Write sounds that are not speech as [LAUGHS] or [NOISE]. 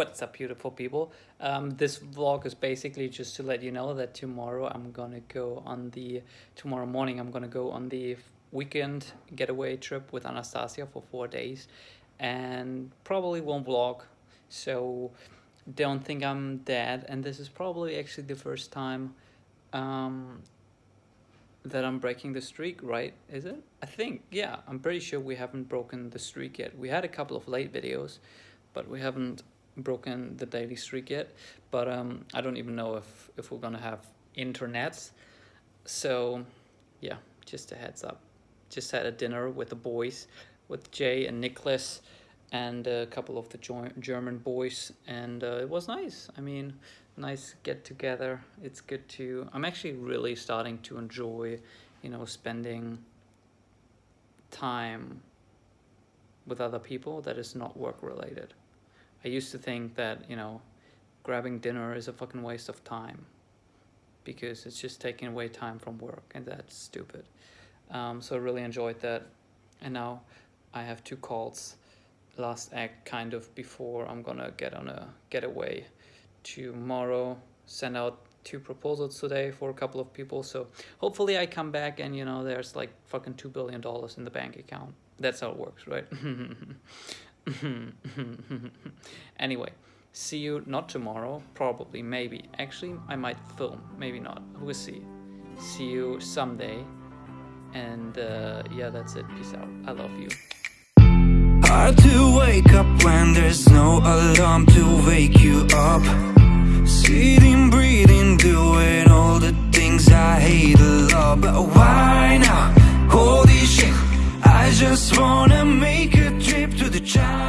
What's up, beautiful people? Um, this vlog is basically just to let you know that tomorrow I'm gonna go on the tomorrow morning I'm gonna go on the weekend getaway trip with Anastasia for four days, and probably won't vlog. So don't think I'm dead. And this is probably actually the first time um, that I'm breaking the streak, right? Is it? I think, yeah. I'm pretty sure we haven't broken the streak yet. We had a couple of late videos, but we haven't broken the daily streak yet, but um, I don't even know if, if we're gonna have internet. So yeah, just a heads up. Just had a dinner with the boys, with Jay and Nicholas and a couple of the German boys and uh, it was nice. I mean, nice get together. It's good to, I'm actually really starting to enjoy, you know, spending time with other people that is not work related. I used to think that, you know, grabbing dinner is a fucking waste of time because it's just taking away time from work and that's stupid. Um, so I really enjoyed that. And now I have two calls last act kind of before I'm gonna get on a getaway tomorrow, send out two proposals today for a couple of people. So hopefully I come back and, you know, there's like fucking $2 billion in the bank account. That's how it works, right? [LAUGHS] [LAUGHS] anyway, see you not tomorrow, probably, maybe. Actually, I might film, maybe not. We'll see. See you someday. And uh, yeah, that's it. Peace out. I love you. Hard to wake up when there's no alarm to wake you Shit,